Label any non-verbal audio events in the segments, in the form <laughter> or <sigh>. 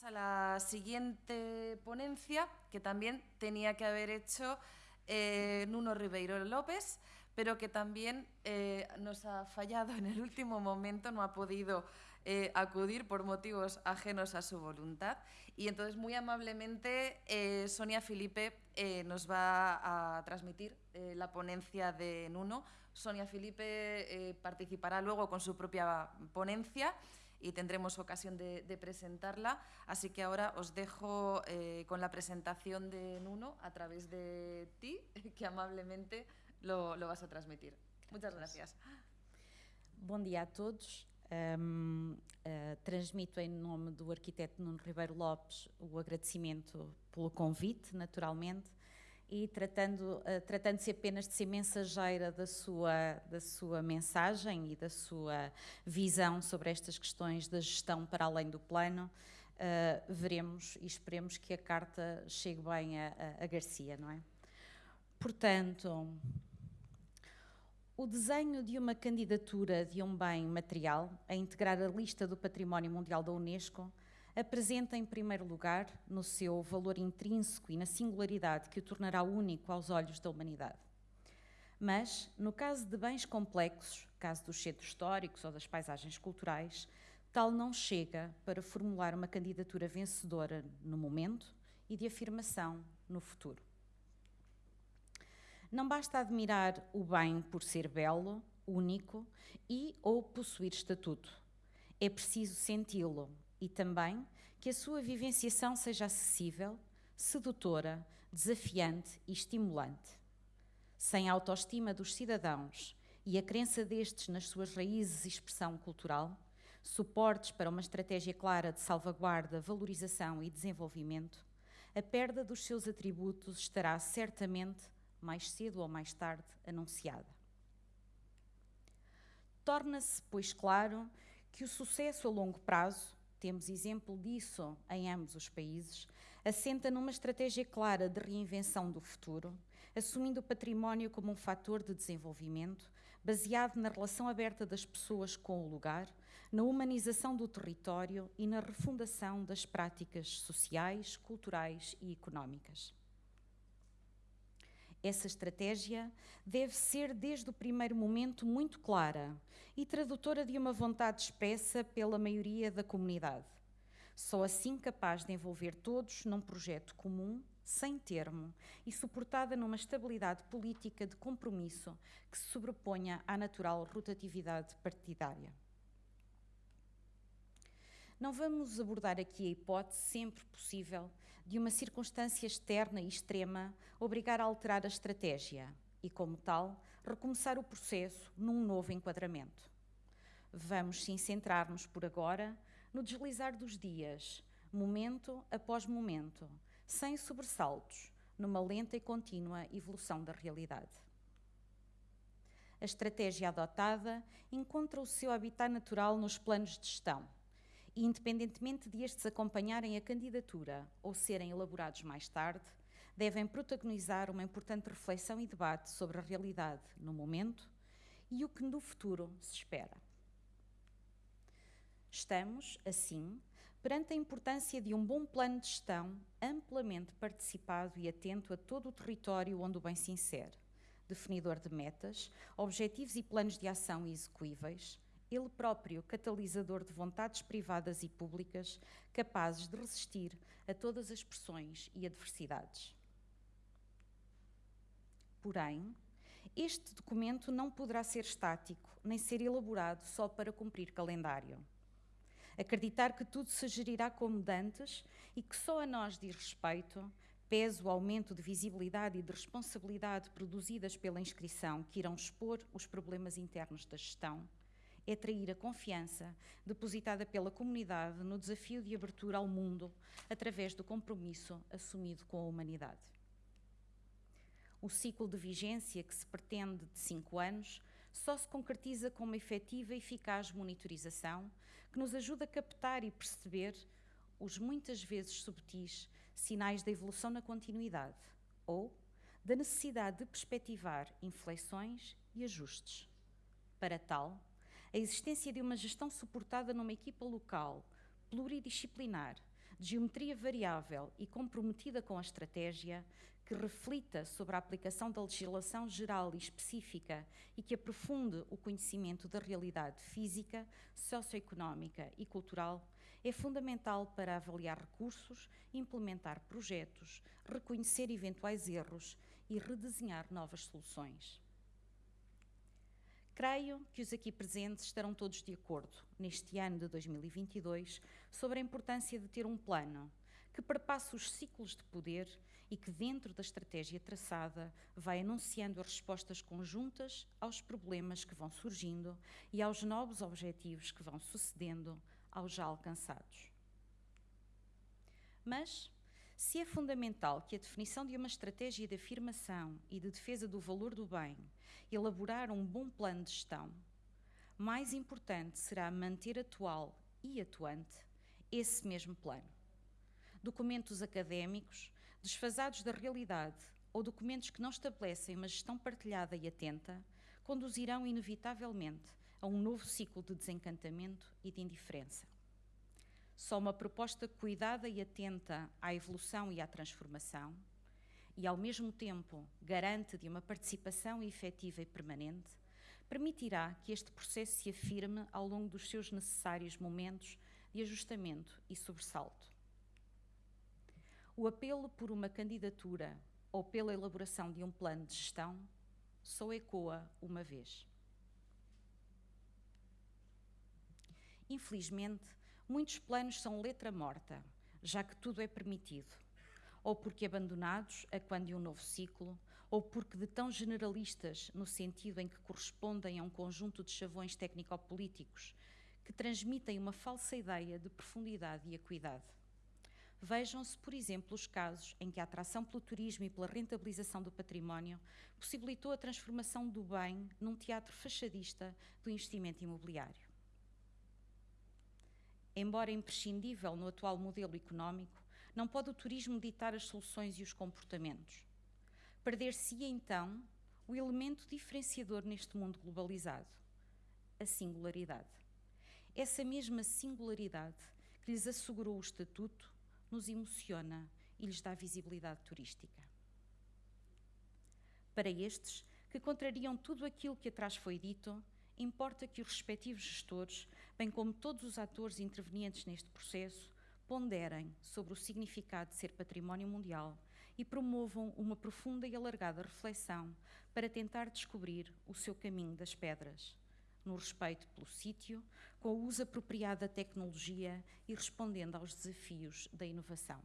A la siguiente ponencia, que también tenía que haber hecho eh, Nuno Ribeiro López, pero que también eh, nos ha fallado en el último momento, no ha podido eh, acudir por motivos ajenos a su voluntad. Y entonces, muy amablemente, eh, Sonia Felipe eh, nos va a transmitir eh, la ponencia de Nuno. Sonia Felipe participará luego con su propia ponencia y tendremos ocasión de, de presentarla. Así que ahora os dejo eh, con la presentación de Nuno a través de ti, <laughs> que amablemente lo, lo vas a transmitir. Muchas gracias. Bom dia a todos. Um, uh, transmito em nome do arquiteto Nuno Ribeiro Lopes o agradecimento pelo convite, naturalmente, e tratando, uh, tratando-se apenas de ser mensageira da sua, da sua mensagem e da sua visão sobre estas questões da gestão para além do plano, uh, veremos e esperemos que a carta chegue bem a, a, a Garcia, não é? Portanto, o desenho de uma candidatura de um bem material a integrar a lista do Património Mundial da Unesco apresenta, em primeiro lugar, no seu valor intrínseco e na singularidade que o tornará único aos olhos da humanidade. Mas, no caso de bens complexos, caso dos centros históricos ou das paisagens culturais, tal não chega para formular uma candidatura vencedora no momento e de afirmação no futuro. Não basta admirar o bem por ser belo, único e ou possuir estatuto. É preciso senti-lo e também que a sua vivenciação seja acessível, sedutora, desafiante e estimulante. Sem a autoestima dos cidadãos e a crença destes nas suas raízes e expressão cultural, suportes para uma estratégia clara de salvaguarda, valorização e desenvolvimento, a perda dos seus atributos estará certamente mais cedo ou mais tarde anunciada. Torna-se, pois, claro que o sucesso a longo prazo, temos exemplo disso em ambos os países, assenta numa estratégia clara de reinvenção do futuro, assumindo o património como um fator de desenvolvimento, baseado na relação aberta das pessoas com o lugar, na humanização do território e na refundação das práticas sociais, culturais e económicas. Essa estratégia deve ser, desde o primeiro momento, muito clara e tradutora de uma vontade expressa pela maioria da comunidade. Só assim capaz de envolver todos num projeto comum, sem termo e suportada numa estabilidade política de compromisso que se sobreponha à natural rotatividade partidária. Não vamos abordar aqui a hipótese, sempre possível, de uma circunstância externa e extrema obrigar a alterar a estratégia e, como tal, recomeçar o processo num novo enquadramento. Vamos sim centrar-nos por agora no deslizar dos dias, momento após momento, sem sobressaltos, numa lenta e contínua evolução da realidade. A estratégia adotada encontra o seu habitat natural nos planos de gestão e, independentemente de estes acompanharem a candidatura ou serem elaborados mais tarde, devem protagonizar uma importante reflexão e debate sobre a realidade no momento e o que no futuro se espera. Estamos, assim, perante a importância de um bom plano de gestão amplamente participado e atento a todo o território onde o bem se insere, definidor de metas, objetivos e planos de ação execuíveis, ele próprio catalisador de vontades privadas e públicas capazes de resistir a todas as pressões e adversidades. Porém, este documento não poderá ser estático, nem ser elaborado só para cumprir calendário. Acreditar que tudo se gerirá como dantes e que só a nós diz respeito, pese o aumento de visibilidade e de responsabilidade produzidas pela inscrição que irão expor os problemas internos da gestão, é trair a confiança depositada pela comunidade no desafio de abertura ao mundo através do compromisso assumido com a humanidade. O ciclo de vigência que se pretende de cinco anos só se concretiza com uma efetiva e eficaz monitorização que nos ajuda a captar e perceber os muitas vezes subtis sinais da evolução na continuidade ou da necessidade de perspectivar inflexões e ajustes. Para tal, a existência de uma gestão suportada numa equipa local, pluridisciplinar, de geometria variável e comprometida com a estratégia, que reflita sobre a aplicação da legislação geral e específica e que aprofunde o conhecimento da realidade física, socioeconómica e cultural, é fundamental para avaliar recursos, implementar projetos, reconhecer eventuais erros e redesenhar novas soluções. Creio que os aqui presentes estarão todos de acordo, neste ano de 2022, sobre a importância de ter um plano que perpasse os ciclos de poder e que, dentro da estratégia traçada, vai anunciando as respostas conjuntas aos problemas que vão surgindo e aos novos objetivos que vão sucedendo aos já alcançados. Mas, se é fundamental que a definição de uma estratégia de afirmação e de defesa do valor do bem elaborar um bom plano de gestão, mais importante será manter atual e atuante esse mesmo plano. Documentos académicos, desfasados da realidade, ou documentos que não estabelecem uma gestão partilhada e atenta, conduzirão inevitavelmente a um novo ciclo de desencantamento e de indiferença. Só uma proposta cuidada e atenta à evolução e à transformação, e ao mesmo tempo garante de uma participação efetiva e permanente, permitirá que este processo se afirme ao longo dos seus necessários momentos de ajustamento e sobressalto. O apelo por uma candidatura ou pela elaboração de um plano de gestão só ecoa uma vez. Infelizmente, muitos planos são letra morta, já que tudo é permitido, ou porque abandonados a quando de um novo ciclo, ou porque de tão generalistas no sentido em que correspondem a um conjunto de chavões técnico-políticos que transmitem uma falsa ideia de profundidade e acuidade. Vejam-se, por exemplo, os casos em que a atração pelo turismo e pela rentabilização do património possibilitou a transformação do bem num teatro fachadista do investimento imobiliário. Embora imprescindível no atual modelo económico, não pode o turismo ditar as soluções e os comportamentos. Perder-se-ia então o elemento diferenciador neste mundo globalizado, a singularidade. Essa mesma singularidade que lhes assegurou o estatuto nos emociona e lhes dá visibilidade turística. Para estes, que contrariam tudo aquilo que atrás foi dito, importa que os respectivos gestores, bem como todos os atores intervenientes neste processo, ponderem sobre o significado de ser património mundial e promovam uma profunda e alargada reflexão para tentar descobrir o seu caminho das pedras, no respeito pelo sítio, com o uso apropriado da tecnologia e respondendo aos desafios da inovação.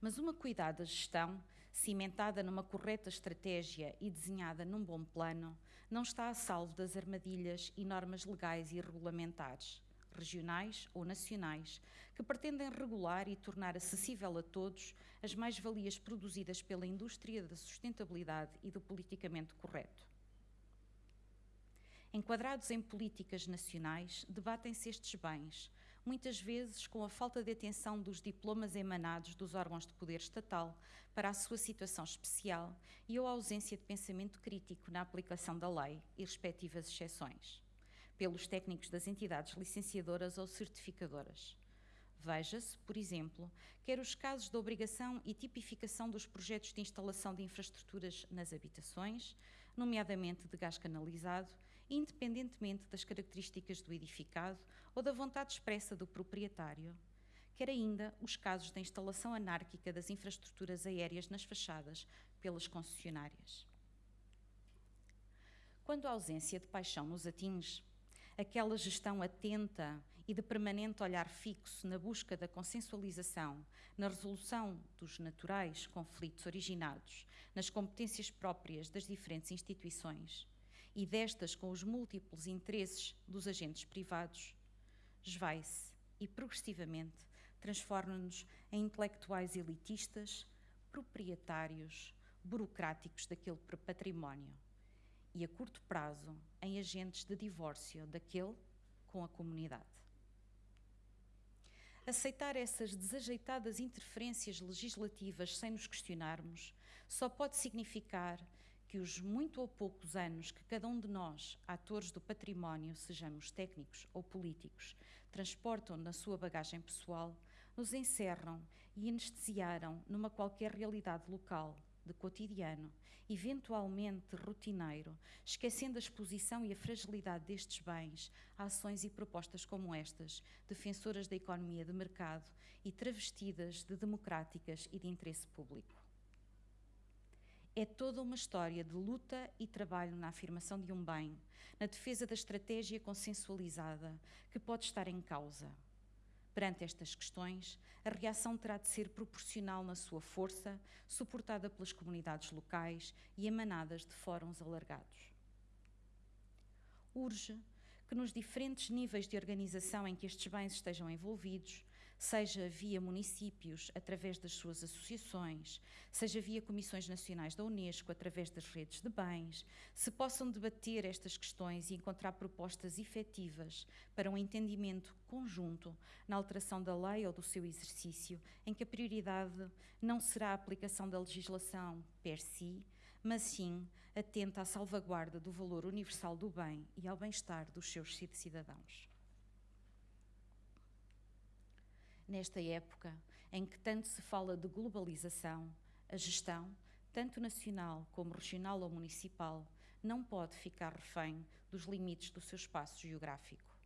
Mas uma cuidada gestão, cimentada numa correta estratégia e desenhada num bom plano, não está a salvo das armadilhas e normas legais e regulamentares, regionais ou nacionais, que pretendem regular e tornar acessível a todos as mais-valias produzidas pela indústria da sustentabilidade e do politicamente correto. Enquadrados em políticas nacionais, debatem-se estes bens, muitas vezes com a falta de atenção dos diplomas emanados dos órgãos de poder estatal para a sua situação especial e ou a ausência de pensamento crítico na aplicação da lei e respectivas exceções, pelos técnicos das entidades licenciadoras ou certificadoras. Veja-se, por exemplo, quer os casos da obrigação e tipificação dos projetos de instalação de infraestruturas nas habitações, nomeadamente de gás canalizado, independentemente das características do edificado ou da vontade expressa do proprietário, quer ainda os casos da instalação anárquica das infraestruturas aéreas nas fachadas pelas concessionárias. Quando a ausência de paixão nos atinge, aquela gestão atenta e de permanente olhar fixo na busca da consensualização, na resolução dos naturais conflitos originados nas competências próprias das diferentes instituições e destas com os múltiplos interesses dos agentes privados, esvai-se e progressivamente transforma-nos em intelectuais elitistas, proprietários, burocráticos daquele património e, a curto prazo, em agentes de divórcio daquele com a comunidade. Aceitar essas desajeitadas interferências legislativas sem nos questionarmos só pode significar que os muito ou poucos anos que cada um de nós, atores do património, sejamos técnicos ou políticos, transportam na sua bagagem pessoal, nos encerram e anestesiaram numa qualquer realidade local, de cotidiano, eventualmente rotineiro, esquecendo a exposição e a fragilidade destes bens ações e propostas como estas, defensoras da economia de mercado e travestidas de democráticas e de interesse público. É toda uma história de luta e trabalho na afirmação de um bem, na defesa da estratégia consensualizada, que pode estar em causa. Perante estas questões, a reação terá de ser proporcional na sua força, suportada pelas comunidades locais e emanadas de fóruns alargados. Urge que, nos diferentes níveis de organização em que estes bens estejam envolvidos, seja via municípios, através das suas associações, seja via comissões nacionais da Unesco, através das redes de bens, se possam debater estas questões e encontrar propostas efetivas para um entendimento conjunto na alteração da lei ou do seu exercício, em que a prioridade não será a aplicação da legislação per si, mas sim atenta à salvaguarda do valor universal do bem e ao bem-estar dos seus cidadãos. Nesta época em que tanto se fala de globalização, a gestão, tanto nacional como regional ou municipal, não pode ficar refém dos limites do seu espaço geográfico.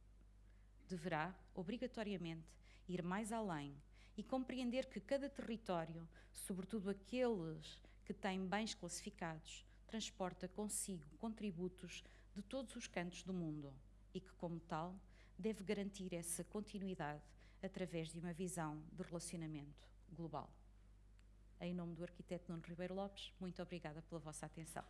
Deverá, obrigatoriamente, ir mais além e compreender que cada território, sobretudo aqueles que têm bens classificados, transporta consigo contributos de todos os cantos do mundo e que, como tal, deve garantir essa continuidade através de uma visão de relacionamento global. Em nome do arquiteto Nuno Ribeiro Lopes, muito obrigada pela vossa atenção.